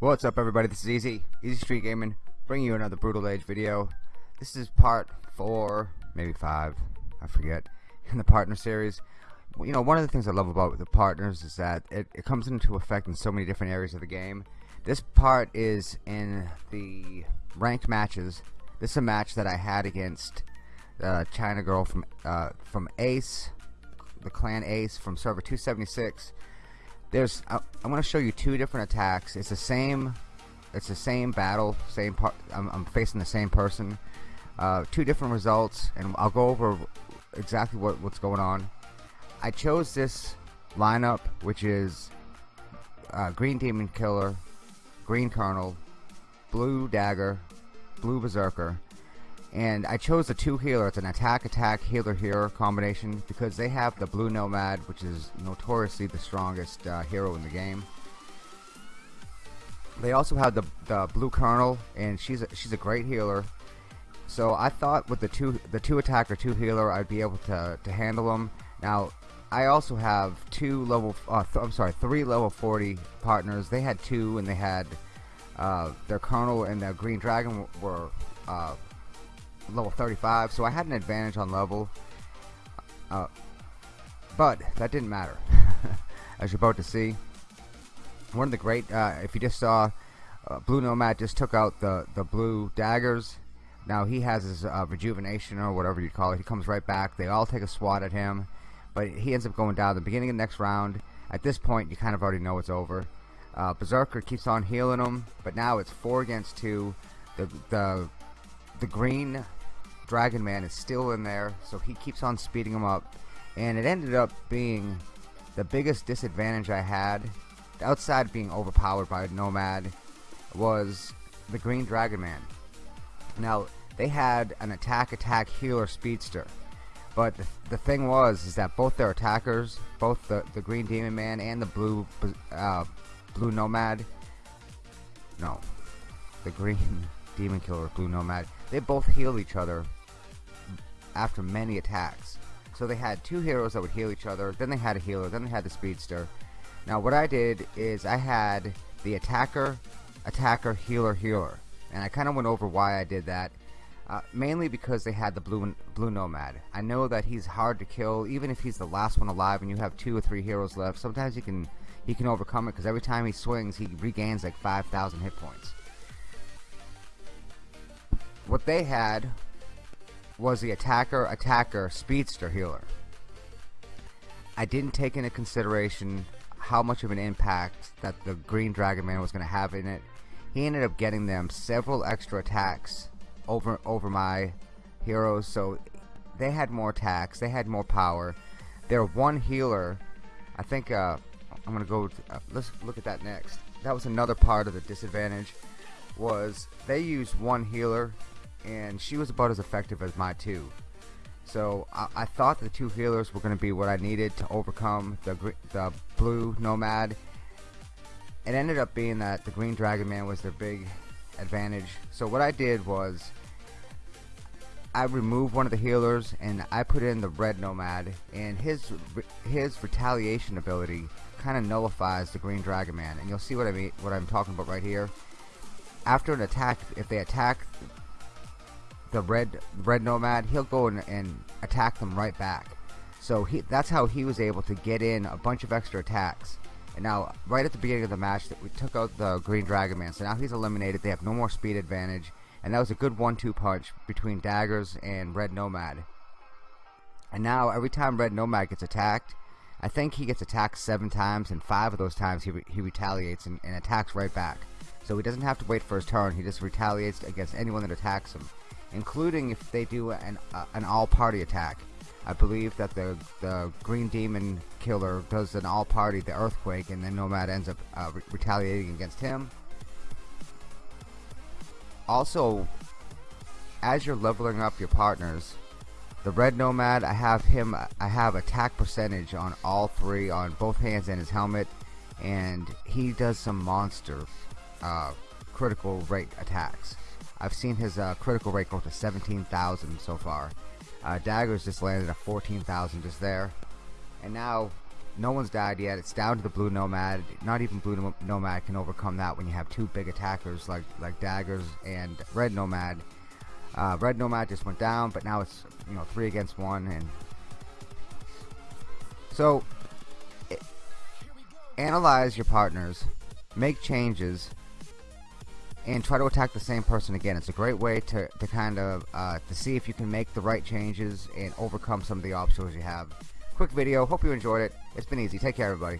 What's up everybody, this is Easy, Easy Street Gaming, bringing you another Brutal Age video. This is part 4, maybe 5, I forget, in the partner series. You know, one of the things I love about the partners is that it, it comes into effect in so many different areas of the game. This part is in the ranked matches. This is a match that I had against uh, China Girl from, uh, from Ace, the clan Ace from server 276 there's I, I'm going to show you two different attacks. It's the same it's the same battle same part I'm, I'm facing the same person. Uh, two different results and I'll go over exactly what, what's going on. I chose this lineup which is uh, green demon killer green colonel blue dagger blue berserker and I chose the two healer it's an attack attack healer healer combination because they have the blue nomad which is notoriously the strongest uh, hero in the game. They also have the, the blue colonel and she's a, she's a great healer. So I thought with the two the two attacker two healer I'd be able to, to handle them now I also have two level uh, I'm sorry three level 40 partners. They had two and they had uh, their colonel and their green dragon were uh, level 35 so I had an advantage on level. Uh, but that didn't matter as you're about to see. One of the great uh, if you just saw uh, blue nomad just took out the the blue daggers. Now he has his rejuvenation or whatever you call it. He comes right back. They all take a swat at him but he ends up going down the beginning of the next round. At this point you kind of already know it's over. Uh, Berserker keeps on healing him but now it's four against two. The the the green Dragon Man is still in there so he keeps on speeding him up. And it ended up being the biggest disadvantage I had outside being overpowered by Nomad was the Green Dragon Man. Now they had an attack attack healer speedster but the, the thing was is that both their attackers both the, the Green Demon Man and the blue uh, blue Nomad no the Green Demon Killer Blue Nomad they both heal each other after many attacks. So they had two heroes that would heal each other, then they had a healer, then they had the speedster. Now what I did is I had the attacker, attacker, healer, healer. And I kind of went over why I did that. Uh, mainly because they had the blue blue nomad. I know that he's hard to kill, even if he's the last one alive and you have two or three heroes left. Sometimes he can he can overcome it because every time he swings, he regains like 5,000 hit points. What they had was the attacker attacker speedster healer. I didn't take into consideration how much of an impact that the green dragon man was going to have in it. He ended up getting them several extra attacks over over my heroes so they had more attacks they had more power their one healer I think uh, I'm gonna go uh, let's look at that next that was another part of the disadvantage was they used one healer and she was about as effective as my two. So I, I thought the two healers were to be what I needed to overcome the the blue nomad. It ended up being that the green dragon man was their big advantage. So what I did was I removed one of the healers and I put in the red nomad and his his retaliation ability kind of nullifies the green dragon man and you'll see what I mean what I'm talking about right here. After an attack if they attack the red red nomad he'll go and, and attack them right back. So he that's how he was able to get in a bunch of extra attacks. And now right at the beginning of the match that we took out the green dragon man so now he's eliminated. They have no more speed advantage and that was a good one-two punch between daggers and red nomad and now every time red nomad gets attacked I think he gets attacked seven times and five of those times he, re he retaliates and, and attacks right back so he doesn't have to wait for his turn he just retaliates against anyone that attacks him including if they do an, uh, an all-party attack. I believe that the, the Green Demon Killer does an all-party, the Earthquake, and then Nomad ends up uh, re retaliating against him. Also, as you're leveling up your partners, the Red Nomad, I have him, I have attack percentage on all three, on both hands and his helmet, and he does some monster uh, critical rate attacks. I've seen his uh, critical rate go to 17,000 so far. Uh, daggers just landed at 14,000 just there. And now, no one's died yet. It's down to the blue nomad. Not even blue nomad can overcome that when you have two big attackers like like daggers and red nomad. Uh, red nomad just went down, but now it's you know three against one, and so it, analyze your partners, make changes, and try to attack the same person again. It's a great way to, to kind of uh, to see if you can make the right changes and overcome some of the obstacles you have. Quick video. Hope you enjoyed it. It's been easy. Take care, everybody.